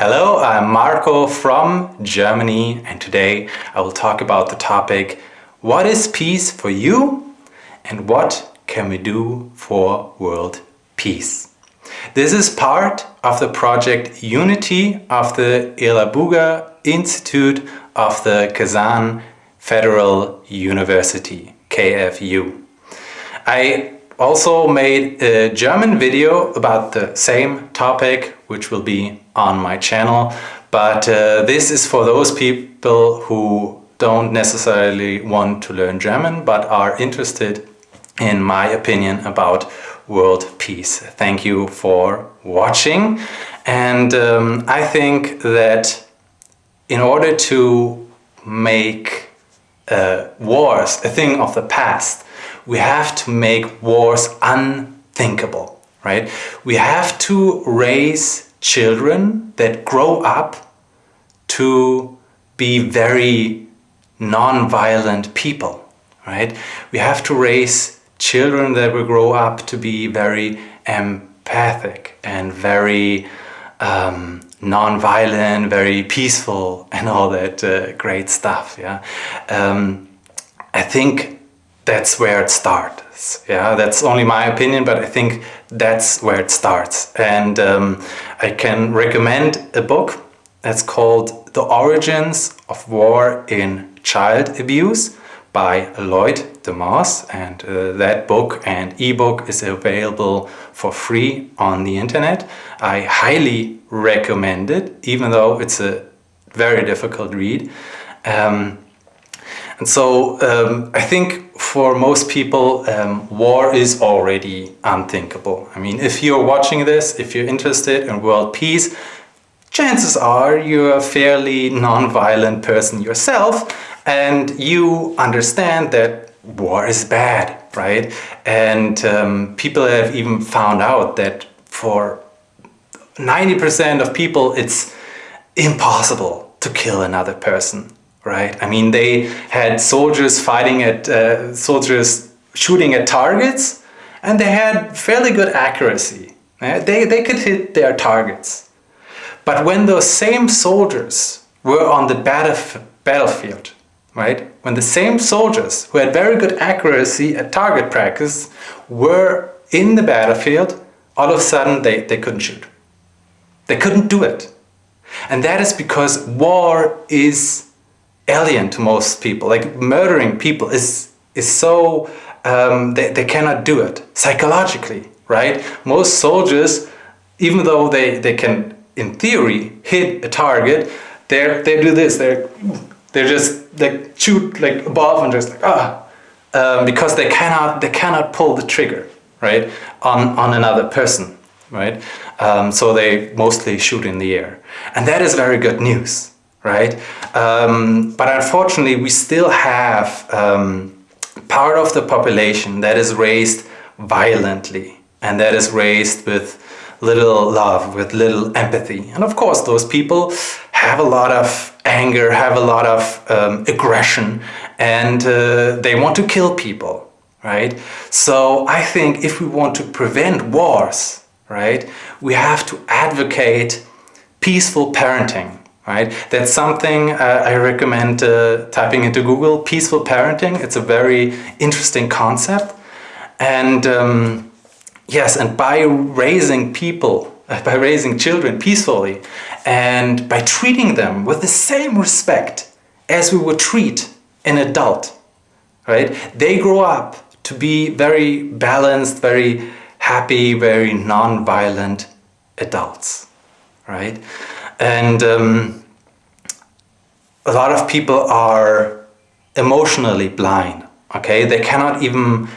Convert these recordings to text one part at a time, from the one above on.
Hello, I'm Marco from Germany and today I will talk about the topic What is peace for you and what can we do for world peace? This is part of the project Unity of the Elabuga Institute of the Kazan Federal University, KFU. I also made a German video about the same topic, which will be on my channel. But uh, this is for those people who don't necessarily want to learn German, but are interested in my opinion about world peace. Thank you for watching. And um, I think that in order to make uh, wars a thing of the past, we have to make wars unthinkable, right? We have to raise children that grow up to be very non-violent people, right? We have to raise children that will grow up to be very empathic and very um, non-violent, very peaceful and all that uh, great stuff, yeah? Um, I think that's where it starts. Yeah, that's only my opinion, but I think that's where it starts. And um, I can recommend a book that's called The Origins of War in Child Abuse by Lloyd deMause and uh, that book and ebook is available for free on the internet. I highly recommend it even though it's a very difficult read. Um, and so um, I think for most people, um, war is already unthinkable. I mean, if you're watching this, if you're interested in world peace, chances are you're a fairly non-violent person yourself and you understand that war is bad, right? And um, people have even found out that for 90% of people, it's impossible to kill another person right? I mean, they had soldiers fighting at, uh, soldiers shooting at targets and they had fairly good accuracy. They, they could hit their targets. But when those same soldiers were on the battlef battlefield, right? When the same soldiers who had very good accuracy at target practice were in the battlefield, all of a sudden they, they couldn't shoot. They couldn't do it. And that is because war is alien to most people. Like murdering people is, is so, um, they, they cannot do it psychologically, right? Most soldiers, even though they, they can, in theory, hit a target, they they do this, they're, they're just, they shoot like above and just like, ah, um, because they cannot, they cannot pull the trigger, right, on, on another person, right? Um, so they mostly shoot in the air. And that is very good news right? Um, but unfortunately, we still have um, part of the population that is raised violently and that is raised with little love, with little empathy. And of course, those people have a lot of anger, have a lot of um, aggression, and uh, they want to kill people, right? So I think if we want to prevent wars, right, we have to advocate peaceful parenting, right? That's something uh, I recommend uh, typing into Google, peaceful parenting. It's a very interesting concept. And um, yes, and by raising people, uh, by raising children peacefully and by treating them with the same respect as we would treat an adult, right? They grow up to be very balanced, very happy, very non-violent adults, right? And um, a lot of people are emotionally blind, okay? They cannot even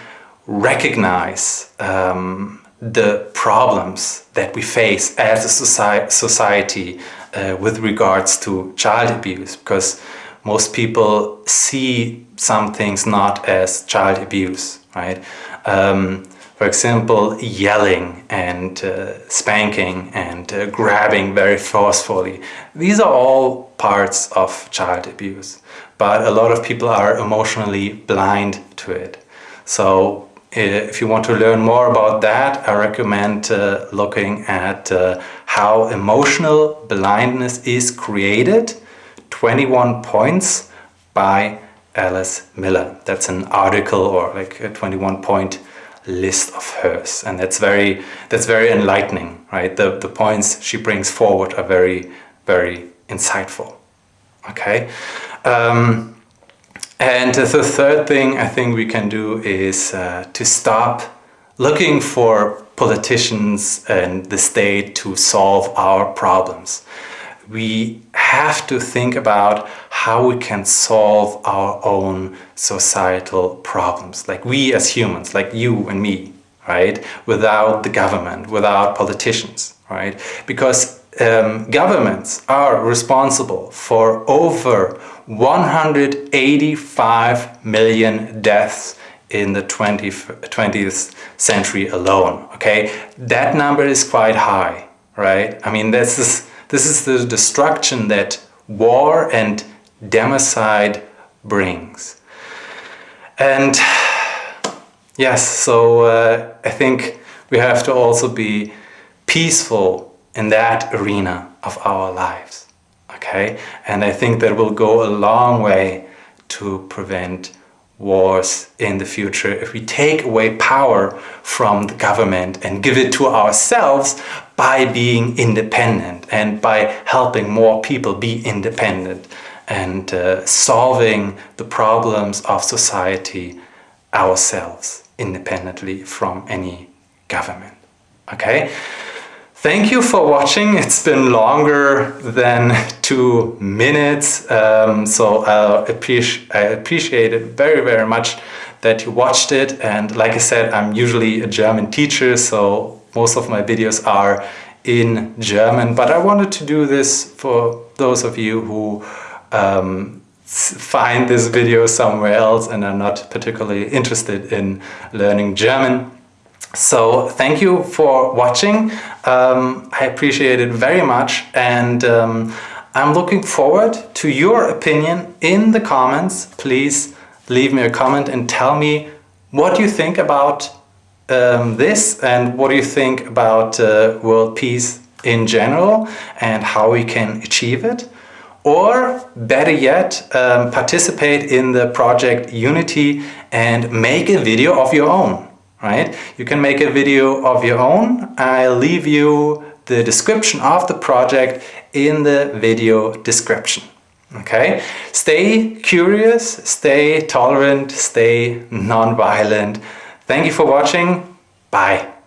recognize um, the problems that we face as a society, society uh, with regards to child abuse because most people see some things not as child abuse, right? Um, for example, yelling and uh, spanking and uh, grabbing very forcefully. These are all parts of child abuse, but a lot of people are emotionally blind to it. So if you want to learn more about that, I recommend uh, looking at uh, how emotional blindness is created, 21 points by Alice Miller. That's an article or like a 21 point list of hers. And that's very that's very enlightening right? The the points she brings forward are very very insightful okay? Um, and the third thing I think we can do is uh, to stop looking for politicians and the state to solve our problems. We have to think about how we can solve our own societal problems, like we as humans, like you and me, right? Without the government, without politicians, right? Because um, governments are responsible for over 185 million deaths in the 20th, 20th century alone, okay? That number is quite high, right? I mean, this is, this is the destruction that war and democide brings. And yes, so uh, I think we have to also be peaceful in that arena of our lives okay? And I think that will go a long way to prevent wars in the future if we take away power from the government and give it to ourselves by being independent and by helping more people be independent and uh, solving the problems of society ourselves independently from any government. Okay? Thank you for watching. It's been longer than two minutes, um, so I appreciate, I appreciate it very, very much that you watched it. And like I said, I'm usually a German teacher, so most of my videos are in German, but I wanted to do this for those of you who um, find this video somewhere else and are not particularly interested in learning German. So thank you for watching. Um, I appreciate it very much and um, I'm looking forward to your opinion in the comments. Please leave me a comment and tell me what you think about um, this and what do you think about uh, world peace in general and how we can achieve it. Or better yet, um, participate in the project Unity and make a video of your own right? You can make a video of your own. I'll leave you the description of the project in the video description. Okay? Stay curious, stay tolerant, stay non-violent. Thank you for watching. Bye.